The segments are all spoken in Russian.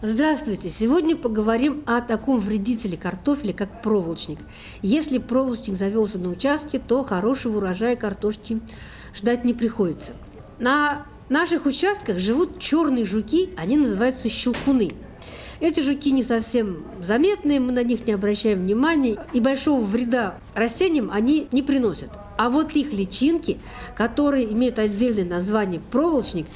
Здравствуйте! Сегодня поговорим о таком вредителе картофеля, как проволочник. Если проволочник завелся на участке, то хорошего урожая картошки ждать не приходится. На наших участках живут черные жуки, они называются щелкуны. Эти жуки не совсем заметные, мы на них не обращаем внимания, и большого вреда растениям они не приносят. А вот их личинки, которые имеют отдельное название проволочник,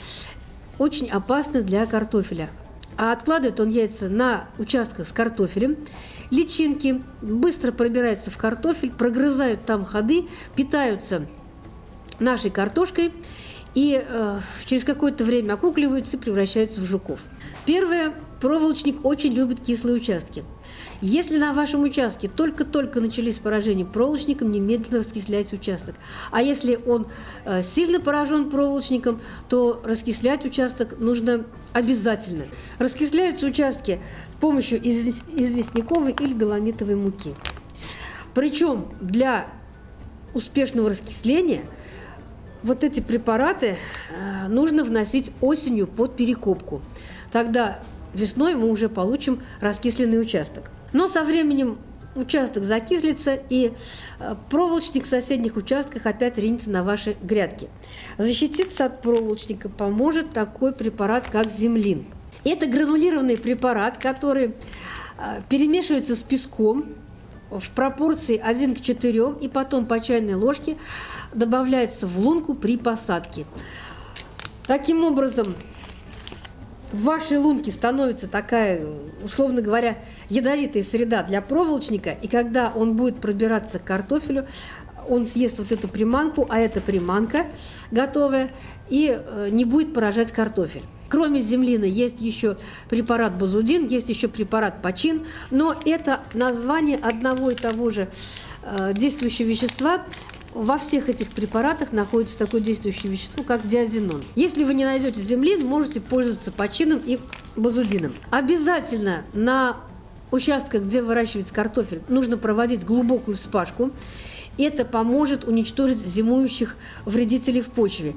очень опасны для картофеля а откладывает он яйца на участках с картофелем. Личинки быстро пробираются в картофель, прогрызают там ходы, питаются нашей картошкой и э, через какое-то время окукливаются и превращаются в жуков. Первое, проволочник очень любит кислые участки. Если на вашем участке только-только начались поражения проволочником, немедленно раскисляйте участок. А если он э, сильно поражен проволочником, то раскислять участок нужно обязательно. Раскисляются участки с помощью известняковой или доломитовой муки. Причем для успешного раскисления вот эти препараты э, нужно вносить осенью под перекопку. Тогда весной мы уже получим раскисленный участок. Но со временем участок закислится, и э, проволочник в соседних участках опять ринется на ваши грядки. Защититься от проволочника поможет такой препарат, как землин. Это гранулированный препарат, который э, перемешивается с песком в пропорции 1 к 4, и потом по чайной ложке добавляется в лунку при посадке. Таким образом, в вашей лунке становится такая, условно говоря, ядовитая среда для проволочника, и когда он будет пробираться к картофелю, он съест вот эту приманку, а это приманка готовая, и э, не будет поражать картофель. Кроме землины есть еще препарат базудин, есть еще препарат почин, но это название одного и того же э, действующего вещества во всех этих препаратах находится такое действующее вещество, как диазинон. Если вы не найдете землин, можете пользоваться почином и базудином. Обязательно на участках, где выращивается картофель, нужно проводить глубокую вспашку. Это поможет уничтожить зимующих вредителей в почве.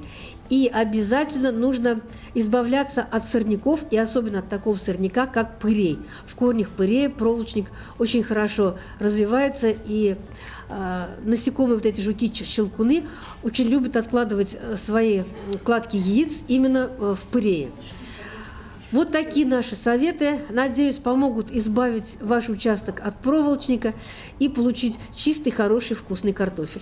И обязательно нужно избавляться от сорняков, и особенно от такого сорняка, как пырей. В корнях пырея проволочник очень хорошо развивается, и э, насекомые, вот эти жуки-щелкуны, очень любят откладывать э, свои кладки яиц именно э, в пырее. Вот такие наши советы, надеюсь, помогут избавить ваш участок от проволочника и получить чистый, хороший, вкусный картофель.